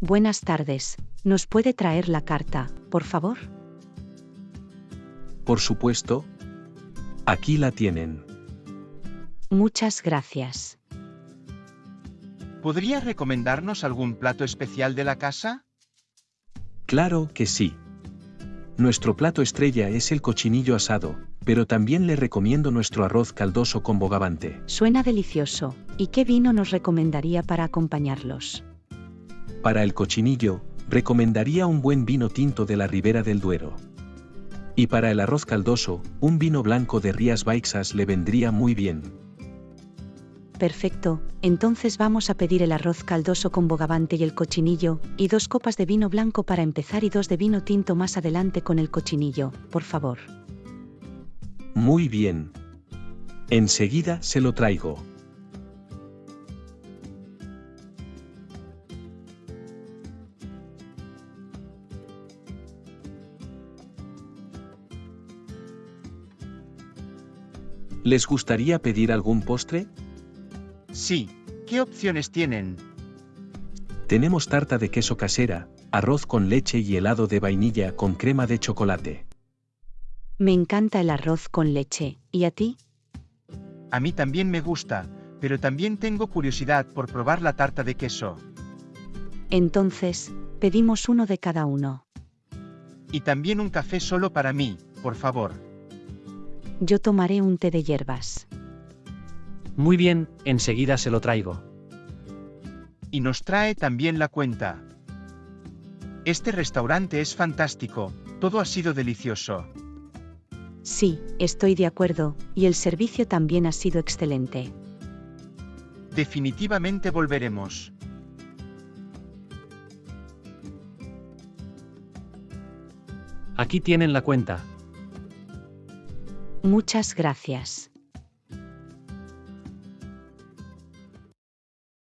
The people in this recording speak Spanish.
Buenas tardes. ¿Nos puede traer la carta, por favor? Por supuesto. Aquí la tienen. Muchas gracias. ¿Podría recomendarnos algún plato especial de la casa? Claro que sí. Nuestro plato estrella es el cochinillo asado, pero también le recomiendo nuestro arroz caldoso con bogavante. Suena delicioso. ¿Y qué vino nos recomendaría para acompañarlos? Para el cochinillo, recomendaría un buen vino tinto de la Ribera del Duero. Y para el arroz caldoso, un vino blanco de Rías Baixas le vendría muy bien. Perfecto, entonces vamos a pedir el arroz caldoso con bogavante y el cochinillo, y dos copas de vino blanco para empezar y dos de vino tinto más adelante con el cochinillo, por favor. Muy bien. Enseguida se lo traigo. ¿Les gustaría pedir algún postre? Sí. ¿Qué opciones tienen? Tenemos tarta de queso casera, arroz con leche y helado de vainilla con crema de chocolate. Me encanta el arroz con leche. ¿Y a ti? A mí también me gusta, pero también tengo curiosidad por probar la tarta de queso. Entonces, pedimos uno de cada uno. Y también un café solo para mí, por favor. Yo tomaré un té de hierbas. Muy bien, enseguida se lo traigo. Y nos trae también la cuenta. Este restaurante es fantástico, todo ha sido delicioso. Sí, estoy de acuerdo, y el servicio también ha sido excelente. Definitivamente volveremos. Aquí tienen la cuenta. Muchas gracias.